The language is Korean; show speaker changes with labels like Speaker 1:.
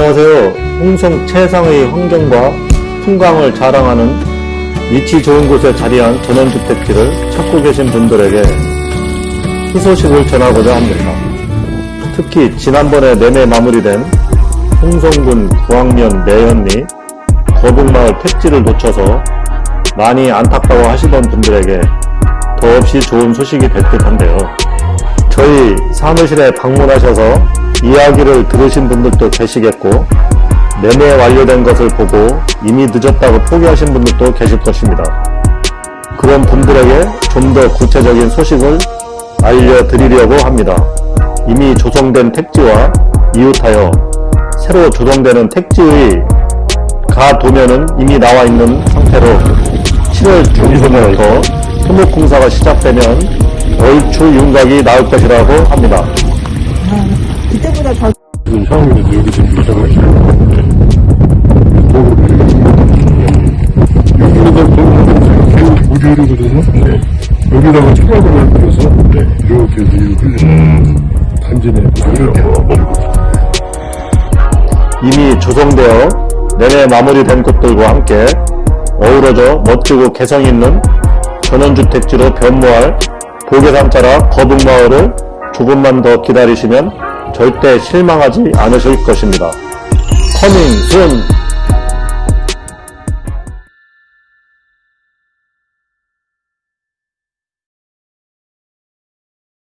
Speaker 1: 안녕하세요. 홍성 최상의 환경과 풍광을 자랑하는 위치 좋은 곳에 자리한 전원주택지를 찾고 계신 분들에게 희소식을 전하고자 합니다. 특히 지난번에 매매 마무리된 홍성군 구황면 내현리 거북마을 택지를 놓쳐서 많이 안타까워 하시던 분들에게 더없이 좋은 소식이 될 듯한데요. 저희 사무실에 방문하셔서 이야기를 들으신 분들도 계시겠고 매매 완료된 것을 보고 이미 늦었다고 포기하신 분들도 계실 것입니다. 그런 분들에게 좀 더 구체적인 소식을 알려드리려고 합니다. 이미 조성된 택지와 이웃하여 새로 조성되는 택지의 가도면은 이미 나와 있는 상태로 7월 중순부터 토목공사가 시작되면 얼추 윤곽이 나올 것이라고 합니다.
Speaker 2: 그때보다 더
Speaker 3: 지금 상황이 여기 지금 유상을 여기다가 또 무지르거든요. 네. 여기다가 차박을 들여서 이렇게 해서 이렇게 단지 내 이렇게
Speaker 1: 이미 조성되어 내내 마무리된 곳들과 함께 어우러져 멋지고 개성 있는 전원주택지로 변모할 보계산자라 거북마을을 조금만 더 기다리시면 절대 실망하지 않으실 것입니다. Coming soon